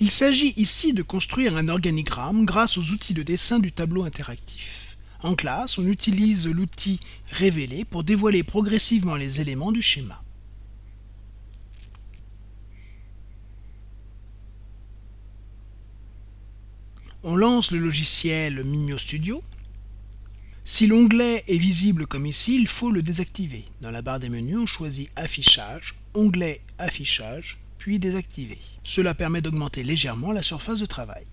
Il s'agit ici de construire un organigramme grâce aux outils de dessin du tableau interactif. En classe, on utilise l'outil Révéler pour dévoiler progressivement les éléments du schéma. On lance le logiciel Mimio Studio. Si l'onglet est visible comme ici, il faut le désactiver. Dans la barre des menus, on choisit Affichage, Onglet Affichage, puis désactiver. Cela permet d'augmenter légèrement la surface de travail.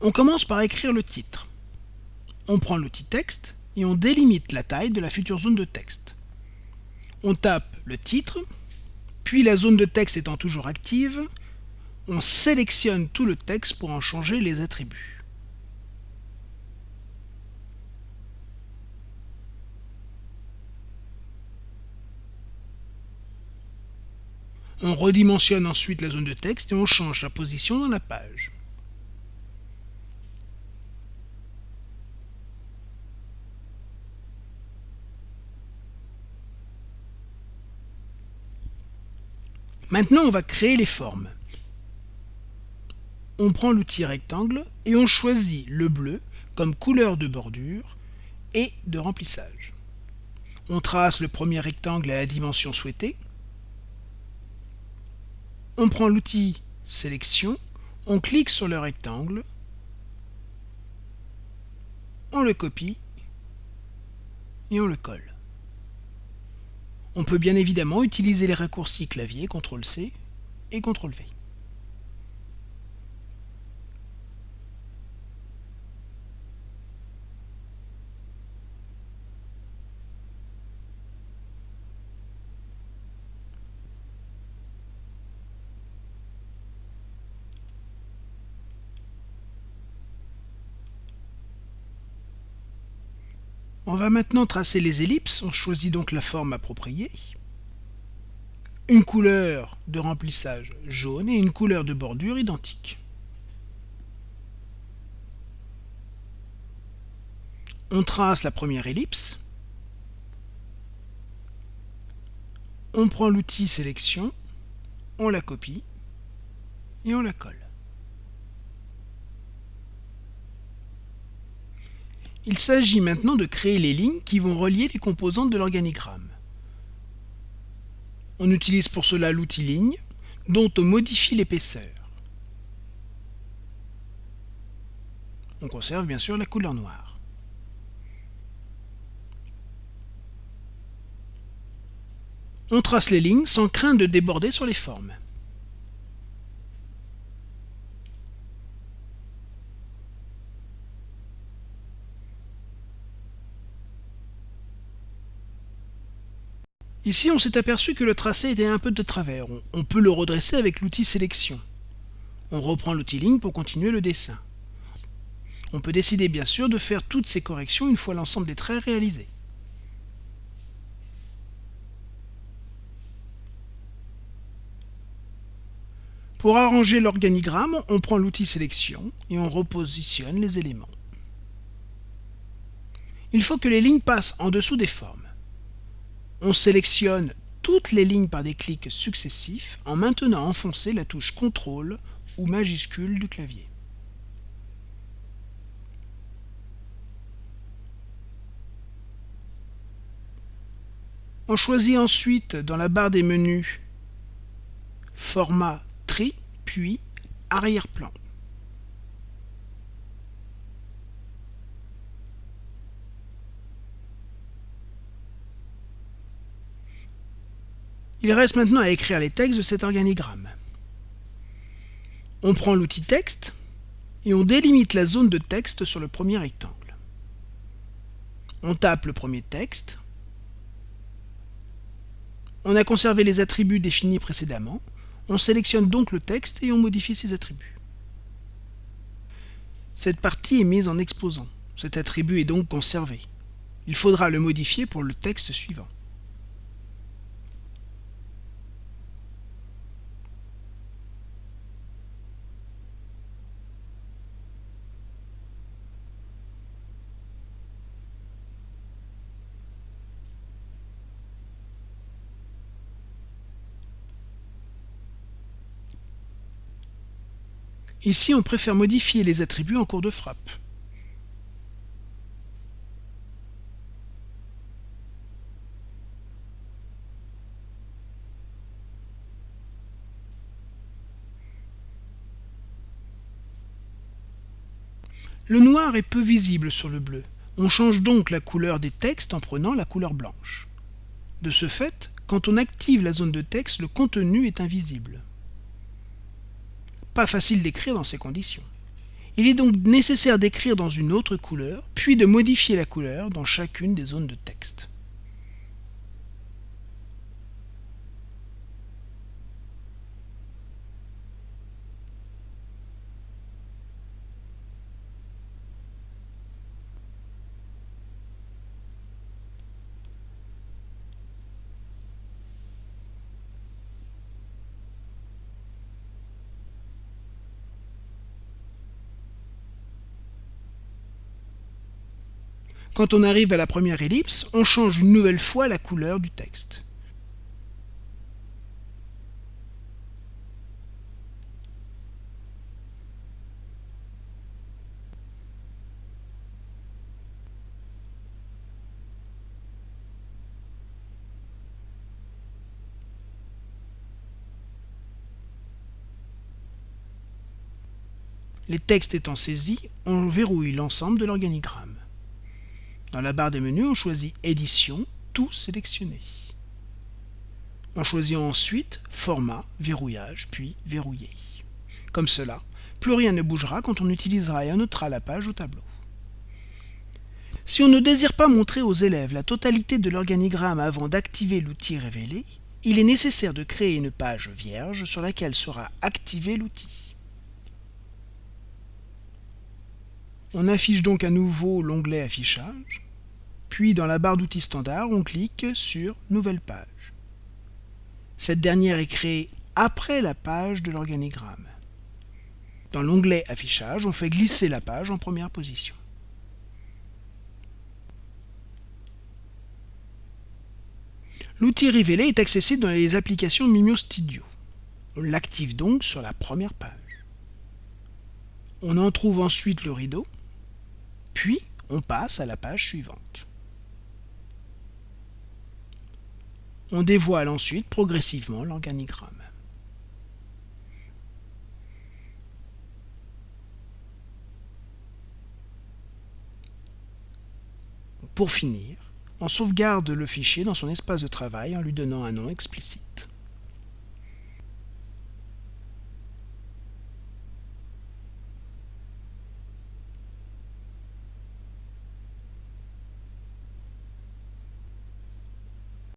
On commence par écrire le titre. On prend l'outil texte et on délimite la taille de la future zone de texte. On tape le titre, puis la zone de texte étant toujours active, on sélectionne tout le texte pour en changer les attributs. On redimensionne ensuite la zone de texte et on change sa position dans la page. Maintenant, on va créer les formes. On prend l'outil rectangle et on choisit le bleu comme couleur de bordure et de remplissage. On trace le premier rectangle à la dimension souhaitée. On prend l'outil sélection, on clique sur le rectangle, on le copie et on le colle. On peut bien évidemment utiliser les raccourcis clavier CTRL-C et CTRL-V. On va maintenant tracer les ellipses. On choisit donc la forme appropriée. Une couleur de remplissage jaune et une couleur de bordure identique. On trace la première ellipse. On prend l'outil sélection, on la copie et on la colle. Il s'agit maintenant de créer les lignes qui vont relier les composantes de l'organigramme. On utilise pour cela l'outil ligne, dont on modifie l'épaisseur. On conserve bien sûr la couleur noire. On trace les lignes sans crainte de déborder sur les formes. Ici, on s'est aperçu que le tracé était un peu de travers. On, peut le redresser avec l'outil sélection. On reprend l'outil ligne pour continuer le dessin. On peut décider bien sûr de faire toutes ces corrections une fois l'ensemble des traits réalisés. Pour arranger l'organigramme, on prend l'outil sélection et on repositionne les éléments. Il faut que les lignes passent en dessous des formes. On sélectionne toutes les lignes par des clics successifs en maintenant enfoncé la touche CTRL ou majuscule du clavier. On choisit ensuite dans la barre des menus Format Tri, puis Arrière-plan. Il reste maintenant à écrire les textes de cet organigramme. On prend l'outil texte et on délimite la zone de texte sur le premier rectangle. On tape le premier texte. On a conservé les attributs définis précédemment. On sélectionne donc le texte et on modifie ses attributs. Cette partie est mise en exposant. Cet attribut est donc conservé. Il faudra le modifier pour le texte suivant. Ici, on préfère modifier les attributs en cours de frappe. Le noir est peu visible sur le bleu. On change donc la couleur des textes en prenant la couleur blanche. De ce fait, quand on active la zone de texte, le contenu est invisible. Pas facile d'écrire dans ces conditions. Il est donc nécessaire d'écrire dans une autre couleur, puis de modifier la couleur dans chacune des zones de texte. Quand on arrive à la première ellipse, on change une nouvelle fois la couleur du texte. Les textes étant saisis, on verrouille l'ensemble de l'organigramme. Dans la barre des menus, on choisit Édition, tout sélectionné. On choisit ensuite Format, Verrouillage, puis Verrouiller. Comme cela, plus rien ne bougera quand on utilisera et annotera la page au tableau. Si on ne désire pas montrer aux élèves la totalité de l'organigramme avant d'activer l'outil révélé, il est nécessaire de créer une page vierge sur laquelle sera activé l'outil. On affiche donc à nouveau l'onglet Affichage. Puis dans la barre d'outils standard, on clique sur Nouvelle page. Cette dernière est créée après la page de l'organigramme. Dans l'onglet Affichage, on fait glisser la page en première position. L'outil révélé est accessible dans les applications Mimio Studio. On l'active donc sur la première page. On en trouve ensuite le rideau, puis on passe à la page suivante. On dévoile ensuite progressivement l'organigramme. Pour finir, on sauvegarde le fichier dans son espace de travail en lui donnant un nom explicite.